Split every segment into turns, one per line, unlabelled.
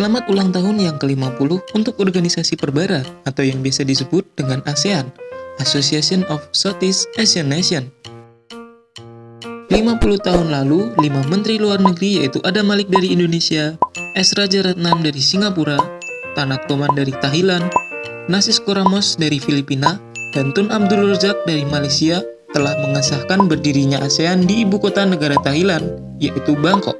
Selamat ulang tahun yang ke-50 untuk organisasi perbara atau yang biasa disebut dengan ASEAN, Association of Southeast Asian Nation. 50 tahun lalu, 5 menteri luar negeri yaitu Adam Malik dari Indonesia, S. Raja Ratnam dari Singapura, Tanak Toman dari Thailand, Nasis Koramos dari Filipina, dan Tun Abdul Razak dari Malaysia telah mengesahkan berdirinya ASEAN di ibu kota negara Thailand, yaitu Bangkok.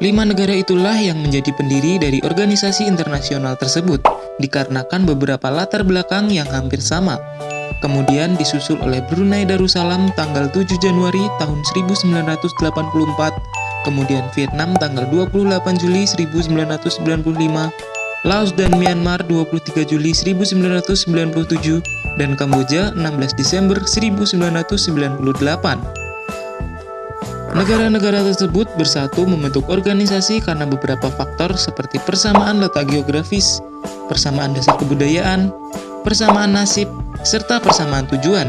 Lima negara itulah yang menjadi pendiri dari organisasi internasional tersebut, dikarenakan beberapa latar belakang yang hampir sama. Kemudian disusul oleh Brunei Darussalam tanggal 7 Januari tahun 1984, kemudian Vietnam tanggal 28 Juli 1995, Laos dan Myanmar 23 Juli 1997, dan Kamboja 16 Desember 1998. Negara-negara tersebut bersatu membentuk organisasi karena beberapa faktor seperti persamaan letak geografis, persamaan dasar kebudayaan, persamaan nasib, serta persamaan tujuan.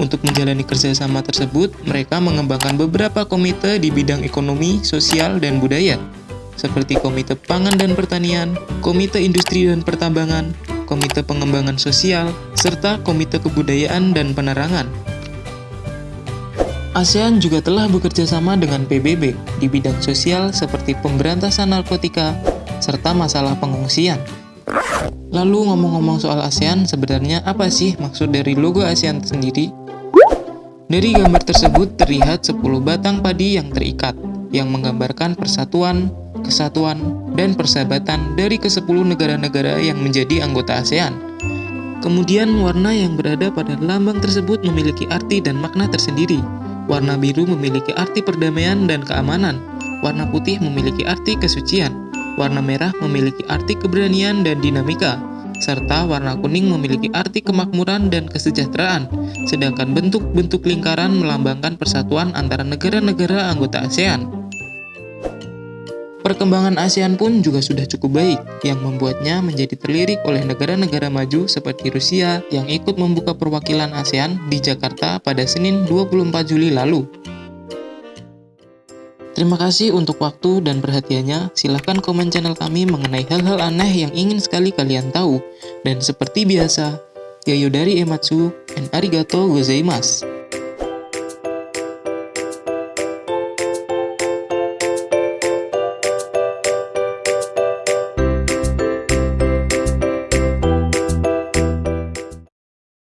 Untuk menjalani kerjasama tersebut, mereka mengembangkan beberapa komite di bidang ekonomi, sosial, dan budaya, seperti Komite Pangan dan Pertanian, Komite Industri dan Pertambangan, Komite Pengembangan Sosial, serta Komite Kebudayaan dan Penerangan. ASEAN juga telah bekerja sama dengan PBB di bidang sosial seperti pemberantasan narkotika, serta masalah pengungsian. Lalu ngomong-ngomong soal ASEAN, sebenarnya apa sih maksud dari logo ASEAN sendiri? Dari gambar tersebut terlihat 10 batang padi yang terikat, yang menggambarkan persatuan, kesatuan, dan persahabatan dari ke-10 negara-negara yang menjadi anggota ASEAN. Kemudian warna yang berada pada lambang tersebut memiliki arti dan makna tersendiri, Warna biru memiliki arti perdamaian dan keamanan. Warna putih memiliki arti kesucian. Warna merah memiliki arti keberanian dan dinamika. Serta warna kuning memiliki arti kemakmuran dan kesejahteraan. Sedangkan bentuk-bentuk lingkaran melambangkan persatuan antara negara-negara anggota ASEAN. Perkembangan ASEAN pun juga sudah cukup baik, yang membuatnya menjadi terlirik oleh negara-negara maju seperti Rusia yang ikut membuka perwakilan ASEAN di Jakarta pada Senin 24 Juli lalu. Terima kasih untuk waktu dan perhatiannya. Silahkan komen channel kami mengenai hal-hal aneh yang ingin sekali kalian tahu. Dan seperti biasa, Yayo dari Ematsu and arigato gozaimasu.